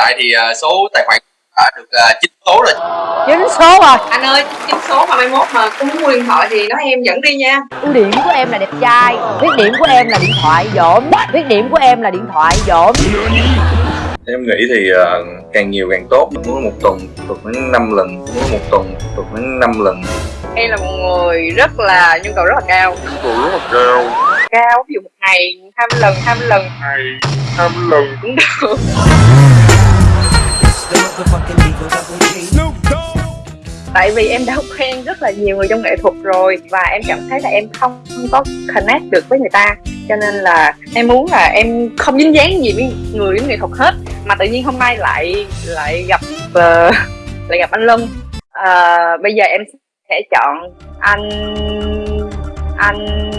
tại thì ờ, số tài khoản đã được ờ, chín số rồi. Chín số rồi. Anh ơi chín số mà mai mốt mà có muốn mua điện thoại thì nói em dẫn đi nha. Ưu điểm của em là đẹp trai khuyết điểm của em là điện thoại dỗm khuyết điểm của em là điện thoại dỗm. Em nghĩ thì càng nhiều càng tốt muốn một tuần tuần đến 5 lần muốn một tuần tuần đến 5 lần. Em là một người rất là nhu cầu rất là cao. Tôi rất là cao. Cao ví dụ một ngày 20 lần 20 lần. Hai năm lần. Cũng được tại vì em đã quen rất là nhiều người trong nghệ thuật rồi và em cảm thấy là em không có connect được với người ta. Cho nên là em muốn là em không dính dáng gì với người với nghệ thuật hết mà tự nhiên hôm nay lại lại gặp uh, lại gặp anh Lân uh, ờ, bây giờ em sẽ chọn anh anh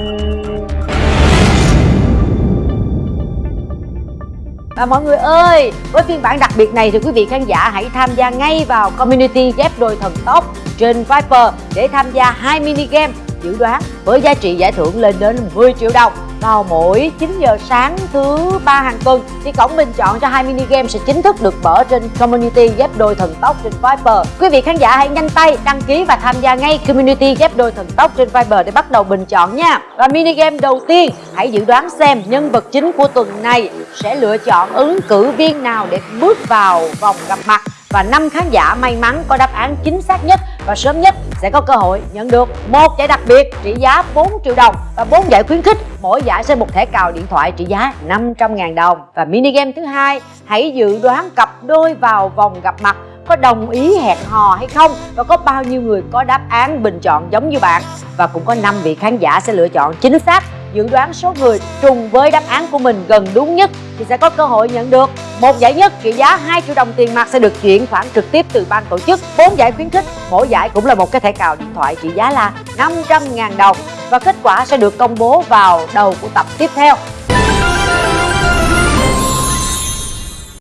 Và mọi người ơi, với phiên bản đặc biệt này thì quý vị khán giả hãy tham gia ngay vào community ghép đôi thần tốc trên Viper để tham gia hai mini game dự đoán với giá trị giải thưởng lên đến 10 triệu đồng vào mỗi 9 giờ sáng thứ ba hàng tuần thì cổng bình chọn cho hai mini game sẽ chính thức được mở trên community ghép đôi thần tốc trên Viber. Quý vị khán giả hãy nhanh tay đăng ký và tham gia ngay community ghép đôi thần tốc trên Viber để bắt đầu bình chọn nha. Và mini game đầu tiên, hãy dự đoán xem nhân vật chính của tuần này sẽ lựa chọn ứng cử viên nào để bước vào vòng gặp mặt và năm khán giả may mắn có đáp án chính xác nhất và sớm nhất sẽ có cơ hội nhận được một giải đặc biệt trị giá 4 triệu đồng và bốn giải khuyến khích. Mỗi giải sẽ một thẻ cào điện thoại trị giá 500.000 đồng. Và mini game thứ hai, hãy dự đoán cặp đôi vào vòng gặp mặt có đồng ý hẹn hò hay không và có bao nhiêu người có đáp án bình chọn giống như bạn. Và cũng có 5 vị khán giả sẽ lựa chọn chính xác dự đoán số người trùng với đáp án của mình gần đúng nhất thì sẽ có cơ hội nhận được một giải nhất trị giá 2 triệu đồng tiền mặt sẽ được chuyển khoản trực tiếp từ ban tổ chức. Bốn giải khuyến khích, mỗi giải cũng là một cái thẻ cào điện thoại trị giá là 500.000 đồng và kết quả sẽ được công bố vào đầu của tập tiếp theo.